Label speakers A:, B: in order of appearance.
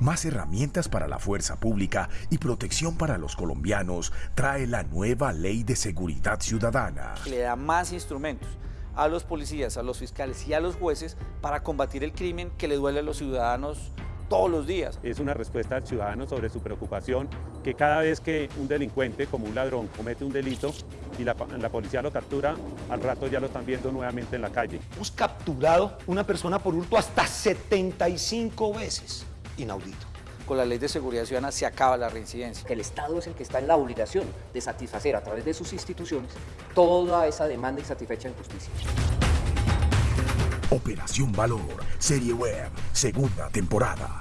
A: Más herramientas para la fuerza pública y protección para los colombianos trae la nueva Ley de Seguridad Ciudadana.
B: Le da más instrumentos a los policías, a los fiscales y a los jueces para combatir el crimen que le duele a los ciudadanos todos los días.
C: Es una respuesta al ciudadano sobre su preocupación que cada vez que un delincuente como un ladrón comete un delito y la, la, policía lo captura, al rato ya lo están viendo nuevamente en la calle.
D: Hemos capturado una persona por hurto hasta 75 veces. Inaudito.
B: Con la ley de seguridad ciudadana se acaba la reincidencia.
E: El Estado es el que está en la obligación de satisfacer a través de sus instituciones toda esa demanda insatisfecha en justicia.
A: Operación Valor, serie web, segunda temporada.